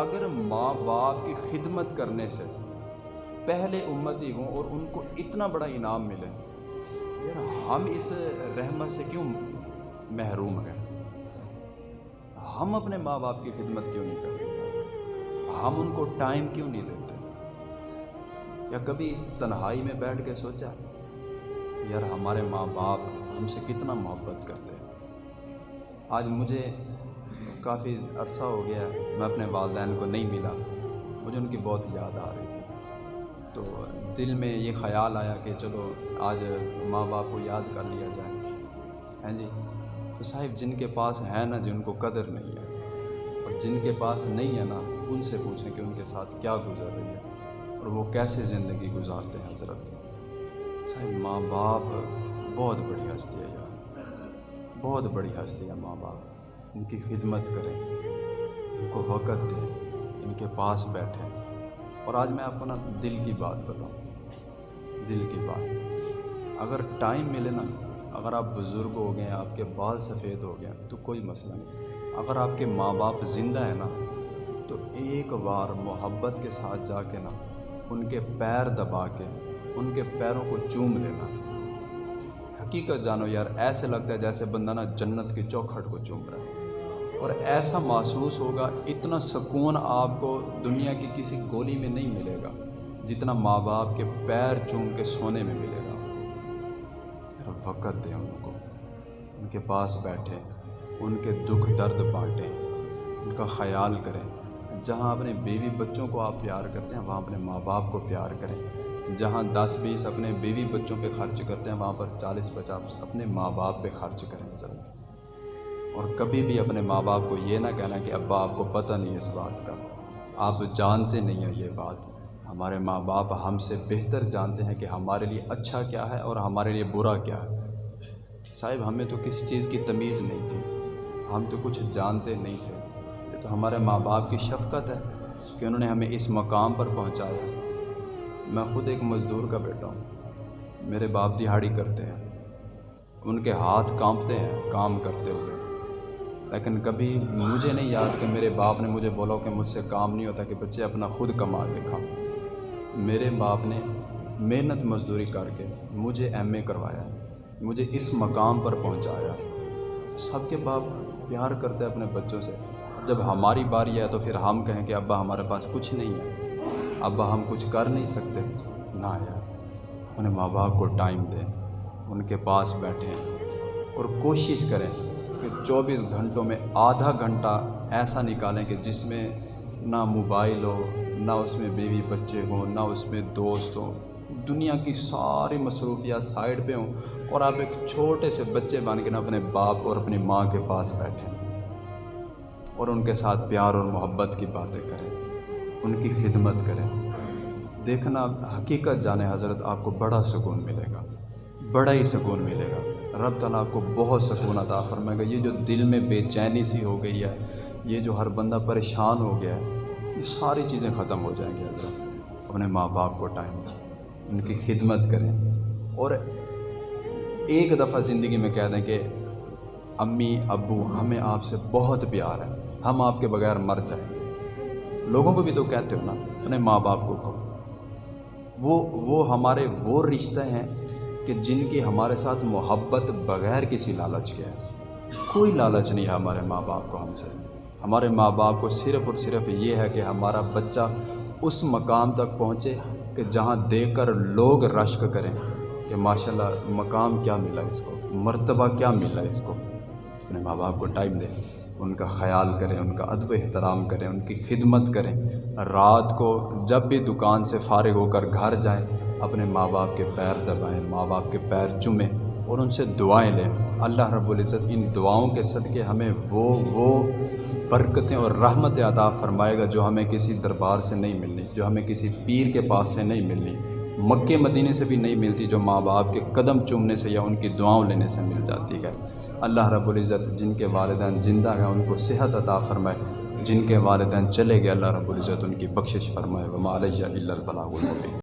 اگر ماں باپ کی خدمت کرنے سے پہلے امتی ہوں اور ان کو اتنا بڑا انعام ملے، یار ہم اس رحمت سے کیوں محروم ہیں؟ ہم اپنے ماں باپ کی خدمت کیوں نہیں کرتے؟ ہم ان کو ٹائم کیوں نہیں دیتے؟ یا کبھی تنہائی میں بیٹھ کے سوچا، یار ہمارے ماں باپ ہم سے کتنا محبت کرتے ہیں؟ آج مجھے کافی عرصہ ہو گیا میں اپنے والدین کو نہیں ملا۔ مجھے ان کی بہت یاد آ رہی تھی۔ تو دل میں یہ خیال آیا کہ چلو آج ماں باپ کو یاد کر لیا جائے۔ ہیں جی تو صاحب جن کے پاس ہے نا، جن کو قدر نہیں ہے، اور جن کے پاس نہیں ہے نا، ان سے پوچھیں کہ ان کے ساتھ کیا گزر رہی ہے، اور وہ کیسے زندگی گزارتے ہیں حضرت؟ صاحب، ماں باپ بہت بڑی ہستی ہے یار۔ بہت بڑی ہستی ہے ماں باپ۔ ان کی خدمت کریں، ان کو وقت دیں، ان کے پاس بیٹھیں۔ اور آج میں آپ کو نا دل کی بات بتاؤں۔ دل کی بات۔ اگر ٹائم ملے نا، اگر آپ بزرگ ہو گئے، آپ کے بال سفید ہو گئے، تو کوئی مسئلہ نہیں۔ اگر آپ کے ماں باپ زندہ ہیں نا، تو ایک بار محبت کے ساتھ جا کے نا، ان کے پیر دبا کے، ان کے پیروں کو چوم لینا۔ حقیقت جانو یار، ایسے لگتا ہے جیسے بندہ نا جنت کی چوکھٹ کو چوم رہا ہے۔ اور ایسا محسوس ہوگا اتنا سکون آپ کو دنیا کی کسی گولی میں نہیں ملے گا جتنا ماں باپ کے پیر چوم کے سونے میں ملے گا۔ وقت دیں ان کو۔ ان کے پاس بیٹھیں، ان کے دکھ درد بانٹیں، ان کا خیال کریں۔ جہاں اپنے بیوی بچوں کو آپ پیار کرتے ہیں، وہاں اپنے ماں باپ کو پیار کریں۔ جہاں دس بیس اپنے بیوی بچوں پہ خرچ کرتے ہیں، وہاں پر چالیس پچاس اپنے ماں باپ پہ خرچ کریں۔ ضرور اور کبھی بھی اپنے ماں باپ کو یہ نہ کہنا کہ ابا، آپ کو پتہ نہیں اس بات کا۔ آپ جانتے نہیں ہیں یہ بات۔ ہمارے ماں باپ ہم سے بہتر جانتے ہیں کہ ہمارے لیے اچھا کیا ہے اور ہمارے لیے برا کیا ہے۔ صاحب، ہمیں تو کسی چیز کی تمیز نہیں تھی۔ ہم تو کچھ جانتے نہیں تھے۔ یہ تو ہمارے ماں باپ کی شفقت ہے کہ انہوں نے ہمیں اس مقام پر پہنچایا۔ میں خود ایک مزدور کا بیٹا ہوں۔ میرے باپ دہاڑی کرتے ہیں۔ ان کے ہاتھ کانپتے ہیں کام کرتے ہوئے۔ لیکن کبھی مجھے نہیں یاد کہ میرے باپ نے مجھے بولا کہ مجھ سے کام نہیں ہوتا کہ بچے اپنا خود کما کے کھاؤ میرے باپ نے محنت مزدوری کر کے مجھے ایم اے کروایا، مجھے اس مقام پر پہنچایا۔ سب کے باپ پیار کرتے اپنے بچوں سے۔ جب ہماری باری ہے تو پھر ہم کہیں کہ ابا ہمارے پاس کچھ نہیں ہے۔ ابا ہم کچھ کر نہیں سکتے۔ نہ یار اپنے ماں باپ کو ٹائم دیں، ان کے پاس بیٹھیں اور کوشش کریں۔ چوبیس گھنٹوں میں آدھا گھنٹہ ایسا نکالیں کہ جس میں نہ موبائل ہو، نہ اس میں بیوی بچے ہوں، نہ اس میں دوست ہوں۔ دنیا کی ساری مصروفیات سائڈ پہ ہوں اور آپ ایک چھوٹے سے بچے بن کے نہ اپنے باپ اور اپنی ماں کے پاس بیٹھیں اور ان کے ساتھ پیار اور محبت کی باتیں کریں، ان کی خدمت کریں۔ دیکھنا، حقیقت جانے حضرت، آپ کو بڑا سکون ملے گا، بڑا ہی سکون ملے گا۔ رب تعالیٰ آپ کو بہت سکون عطا فرمائے گا۔ یہ جو دل میں بے چینی سی ہو گئی ہے، یہ جو ہر بندہ پریشان ہو گیا ہے، یہ ساری چیزیں ختم ہو جائیں گی۔ حضرت، اپنے ماں باپ کو ٹائم دیں، ان کی خدمت کریں۔ اور ایک دفعہ زندگی میں کہہ دیں کہ امی، ابو، ہمیں آپ سے بہت پیار ہے، ہم آپ کے بغیر مر جائیں۔ گے لوگوں کو بھی تو کہتے ہو نا، اپنے ماں باپ کو کہو۔ وہ وہ ہمارے وہ رشتے ہیں کہ جن کی ہمارے ساتھ محبت بغیر کسی لالچ کے ہے۔ کوئی لالچ نہیں ہے ہمارے ماں باپ کو ہم سے۔ ہمارے ماں باپ کو صرف اور صرف یہ ہے کہ ہمارا بچہ اس مقام تک پہنچے کہ جہاں دیکھ کر لوگ رشک کریں کہ ماشاء اللہ مقام کیا ملا اس کو، مرتبہ کیا ملا اس کو۔ اپنے ماں باپ کو ٹائم دیں، ان کا خیال کریں، ان کا ادب احترام کریں، ان کی خدمت کریں۔ رات کو جب بھی دکان سے فارغ ہو کر گھر جائیں اپنے ماں باپ کے پیر دبائیں، ماں باپ کے پیر چومیں اور ان سے دعائیں لیں۔ اللہ رب العزت ان دعاؤں کے صدقے ہمیں وہ وہ برکتیں اور رحمت عطا فرمائے گا جو ہمیں کسی دربار سے نہیں ملنی، جو ہمیں کسی پیر کے پاس سے نہیں ملنی۔ مکے مدینے سے بھی نہیں ملتی جو ماں باپ کے قدم چومنے سے یا ان کی دعاؤں لینے سے مل جاتی ہے۔ اللہ رب العزت جن کے والدین زندہ ہیں ان کو صحت عطا فرمائے۔ جن کے والدین چلے گئے، اللہ رب العزت ان کی بخشش فرمائے۔ وہ علیہ اللہ البلاغ المبین